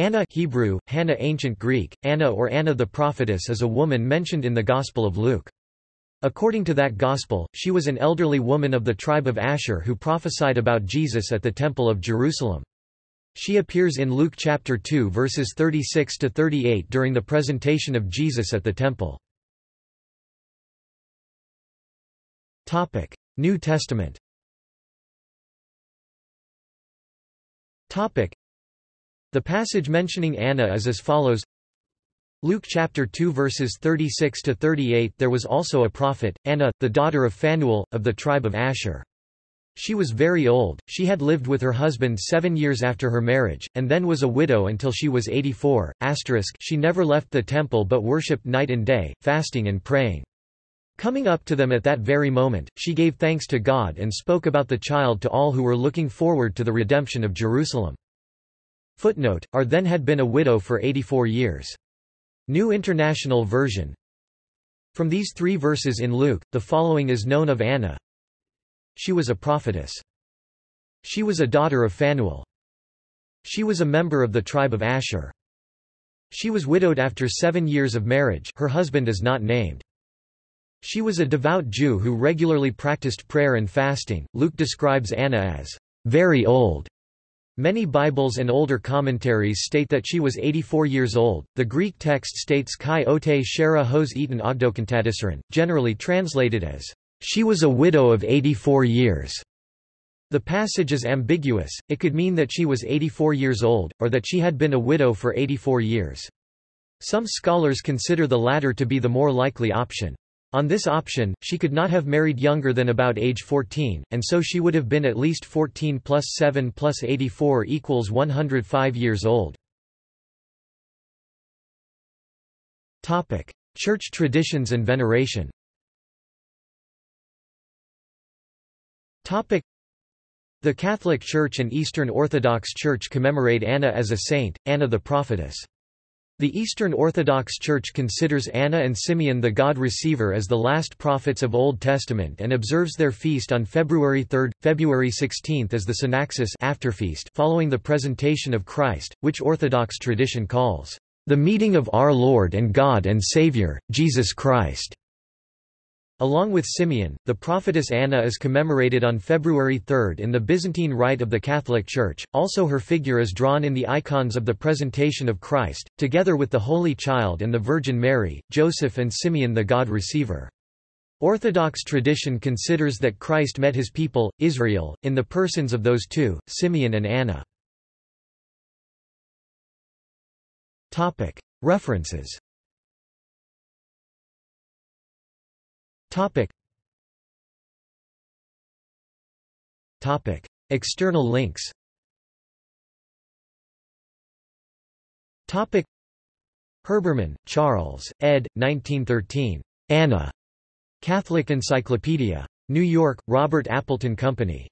Anna Hebrew, Hannah Ancient Greek, Anna or Anna the prophetess is a woman mentioned in the Gospel of Luke. According to that Gospel, she was an elderly woman of the tribe of Asher who prophesied about Jesus at the Temple of Jerusalem. She appears in Luke chapter 2 verses 36 to 38 during the presentation of Jesus at the temple. Topic: New Testament. Topic: The passage mentioning Anna is as follows: Luke chapter 2 verses 36 to 38 There was also a prophet, Anna, the daughter of Phanuel, of the tribe of Asher. She was very old, she had lived with her husband seven years after her marriage, and then was a widow until she was 84. Asterisk, She never left the temple but worshipped night and day, fasting and praying. Coming up to them at that very moment, she gave thanks to God and spoke about the child to all who were looking forward to the redemption of Jerusalem. Footnote, Ar then had been a widow for 84 years. New International Version From these three verses in Luke, the following is known of Anna. She was a prophetess. She was a daughter of Phanuel. She was a member of the tribe of Asher. She was widowed after seven years of marriage her husband is not named. She was a devout Jew who regularly practiced prayer and fasting. Luke describes Anna as very old. Many Bibles and older commentaries state that she was 84 years old. The Greek text states kai ote shera hos eton ogdokantadisaron, generally translated as, she was a widow of 84 years. The passage is ambiguous, it could mean that she was 84 years old, or that she had been a widow for 84 years. Some scholars consider the latter to be the more likely option. On this option, she could not have married younger than about age 14, and so she would have been at least 14 plus 7 plus 84 equals 105 years old. Church traditions and veneration The Catholic Church and Eastern Orthodox Church commemorate Anna as a saint, Anna the prophetess. The Eastern Orthodox Church considers Anna and Simeon the God Receiver as the last prophets of Old Testament and observes their feast on February 3, February 16 as the Synaxis afterfeast following the presentation of Christ, which Orthodox tradition calls, "...the meeting of our Lord and God and Savior, Jesus Christ." Along with Simeon, the prophetess Anna is commemorated on February 3 in the Byzantine Rite of the Catholic Church, also her figure is drawn in the icons of the Presentation of Christ, together with the Holy Child and the Virgin Mary, Joseph and Simeon the God Receiver. Orthodox tradition considers that Christ met his people, Israel, in the persons of those two, Simeon and Anna. References Topic. Topic. External links Topic. Herbermann, Charles, ed. 1913. Anna. Catholic Encyclopedia. New York, Robert Appleton Company.